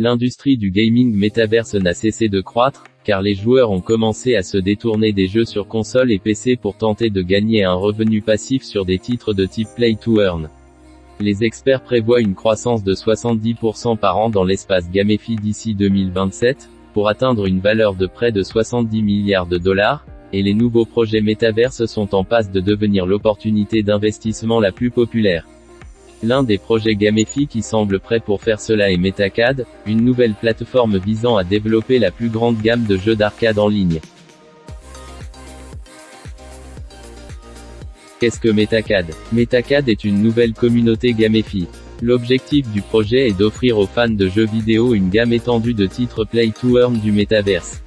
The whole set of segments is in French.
L'industrie du gaming métaverse n'a cessé de croître, car les joueurs ont commencé à se détourner des jeux sur console et PC pour tenter de gagner un revenu passif sur des titres de type Play to Earn. Les experts prévoient une croissance de 70% par an dans l'espace GameFi d'ici 2027, pour atteindre une valeur de près de 70 milliards de dollars, et les nouveaux projets métaverses sont en passe de devenir l'opportunité d'investissement la plus populaire. L'un des projets Gamefi qui semble prêt pour faire cela est Metacad, une nouvelle plateforme visant à développer la plus grande gamme de jeux d'arcade en ligne. Qu'est-ce que Metacad? Metacad est une nouvelle communauté Gamefi. L'objectif du projet est d'offrir aux fans de jeux vidéo une gamme étendue de titres Play to Earn du métaverse.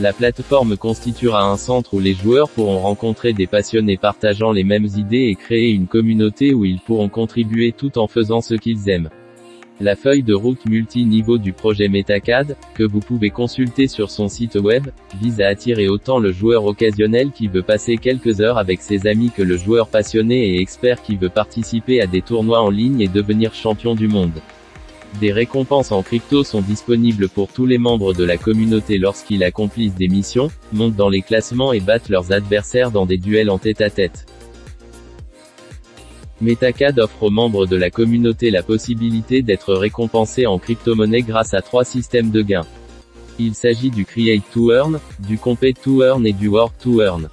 La plateforme constituera un centre où les joueurs pourront rencontrer des passionnés partageant les mêmes idées et créer une communauté où ils pourront contribuer tout en faisant ce qu'ils aiment. La feuille de route multi-niveau du projet Metacad, que vous pouvez consulter sur son site web, vise à attirer autant le joueur occasionnel qui veut passer quelques heures avec ses amis que le joueur passionné et expert qui veut participer à des tournois en ligne et devenir champion du monde. Des récompenses en crypto sont disponibles pour tous les membres de la communauté lorsqu'ils accomplissent des missions, montent dans les classements et battent leurs adversaires dans des duels en tête-à-tête. Metacad offre aux membres de la communauté la possibilité d'être récompensés en crypto-monnaie grâce à trois systèmes de gains. Il s'agit du Create to Earn, du Compete to Earn et du Work to Earn.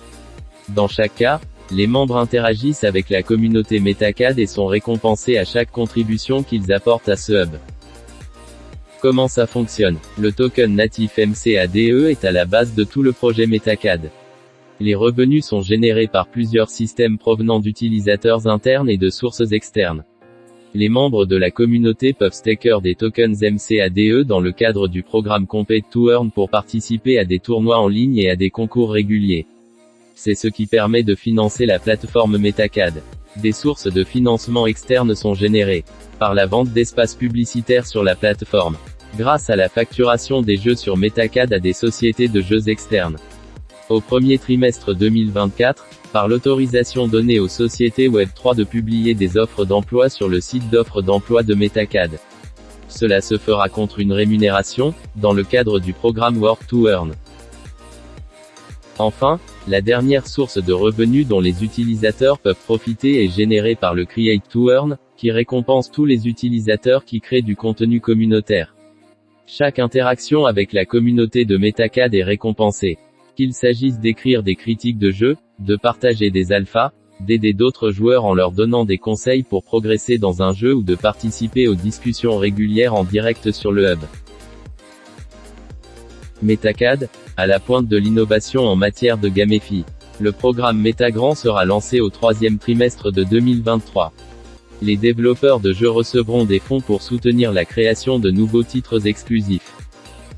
Dans chaque cas, les membres interagissent avec la communauté Metacad et sont récompensés à chaque contribution qu'ils apportent à ce hub. Comment ça fonctionne Le token natif MCADE est à la base de tout le projet Metacad. Les revenus sont générés par plusieurs systèmes provenant d'utilisateurs internes et de sources externes. Les membres de la communauté peuvent staker des tokens MCADE dans le cadre du programme Compete to Earn pour participer à des tournois en ligne et à des concours réguliers. C'est ce qui permet de financer la plateforme Metacad. Des sources de financement externes sont générées par la vente d'espaces publicitaires sur la plateforme, grâce à la facturation des jeux sur Metacad à des sociétés de jeux externes. Au premier trimestre 2024, par l'autorisation donnée aux sociétés Web3 de publier des offres d'emploi sur le site d'offres d'emploi de Metacad. Cela se fera contre une rémunération, dans le cadre du programme Work to Earn. Enfin, la dernière source de revenus dont les utilisateurs peuvent profiter est générée par le Create to Earn, qui récompense tous les utilisateurs qui créent du contenu communautaire. Chaque interaction avec la communauté de Metacad est récompensée. Qu'il s'agisse d'écrire des critiques de jeux, de partager des alphas, d'aider d'autres joueurs en leur donnant des conseils pour progresser dans un jeu ou de participer aux discussions régulières en direct sur le hub. Metacad, à la pointe de l'innovation en matière de gaméphie. Le programme Metagrand sera lancé au troisième trimestre de 2023. Les développeurs de jeux recevront des fonds pour soutenir la création de nouveaux titres exclusifs.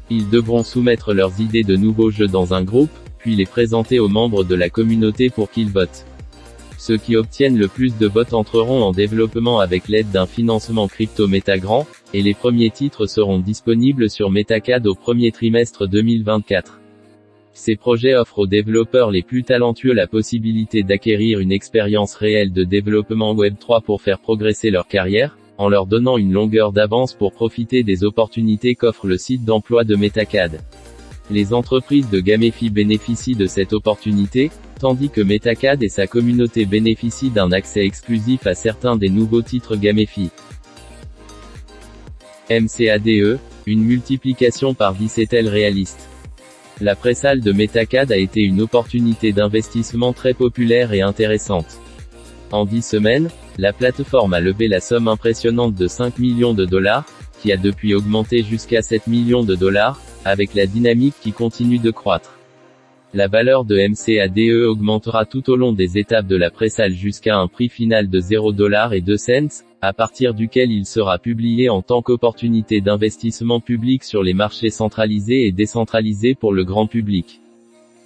Ils devront soumettre leurs idées de nouveaux jeux dans un groupe, puis les présenter aux membres de la communauté pour qu'ils votent. Ceux qui obtiennent le plus de votes entreront en développement avec l'aide d'un financement crypto Metagrand, et les premiers titres seront disponibles sur Metacad au premier trimestre 2024. Ces projets offrent aux développeurs les plus talentueux la possibilité d'acquérir une expérience réelle de développement Web3 pour faire progresser leur carrière, en leur donnant une longueur d'avance pour profiter des opportunités qu'offre le site d'emploi de Metacad. Les entreprises de Gamefi bénéficient de cette opportunité, tandis que Metacad et sa communauté bénéficient d'un accès exclusif à certains des nouveaux titres Gamefi. MCADE, une multiplication par 10 est-elle réaliste? La présalle de Metacad a été une opportunité d'investissement très populaire et intéressante. En 10 semaines, la plateforme a levé la somme impressionnante de 5 millions de dollars, qui a depuis augmenté jusqu'à 7 millions de dollars, avec la dynamique qui continue de croître. La valeur de MCADE augmentera tout au long des étapes de la présalle jusqu'à un prix final de 0$ et 2 cents, à partir duquel il sera publié en tant qu'opportunité d'investissement public sur les marchés centralisés et décentralisés pour le grand public.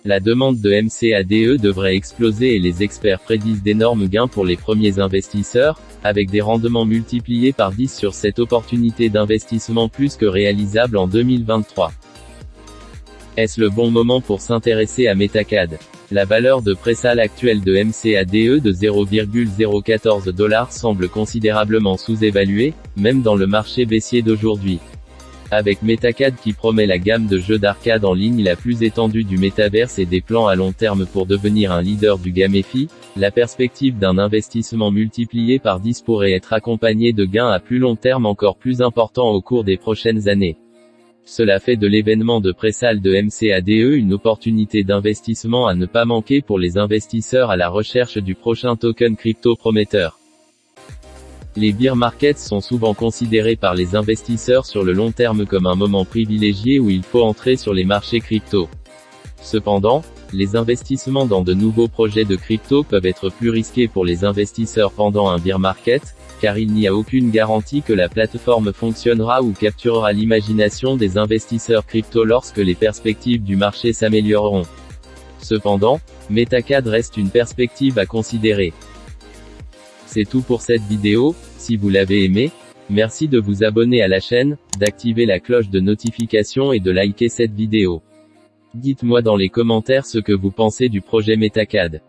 La demande de MCADE devrait exploser et les experts prédisent d'énormes gains pour les premiers investisseurs, avec des rendements multipliés par 10 sur cette opportunité d'investissement plus que réalisable en 2023. Est-ce le bon moment pour s'intéresser à Metacad? La valeur de présalle actuelle de MCADE de 0,014 dollars semble considérablement sous-évaluée, même dans le marché baissier d'aujourd'hui. Avec Metacad qui promet la gamme de jeux d'arcade en ligne la plus étendue du métaverse et des plans à long terme pour devenir un leader du GameFi, la perspective d'un investissement multiplié par 10 pourrait être accompagnée de gains à plus long terme encore plus importants au cours des prochaines années. Cela fait de l'événement de présalle de MCADE une opportunité d'investissement à ne pas manquer pour les investisseurs à la recherche du prochain token crypto prometteur. Les beer markets sont souvent considérés par les investisseurs sur le long terme comme un moment privilégié où il faut entrer sur les marchés crypto. Cependant, les investissements dans de nouveaux projets de crypto peuvent être plus risqués pour les investisseurs pendant un beer market, car il n'y a aucune garantie que la plateforme fonctionnera ou capturera l'imagination des investisseurs crypto lorsque les perspectives du marché s'amélioreront. Cependant, Metacad reste une perspective à considérer. C'est tout pour cette vidéo, si vous l'avez aimé, merci de vous abonner à la chaîne, d'activer la cloche de notification et de liker cette vidéo. Dites-moi dans les commentaires ce que vous pensez du projet Metacad.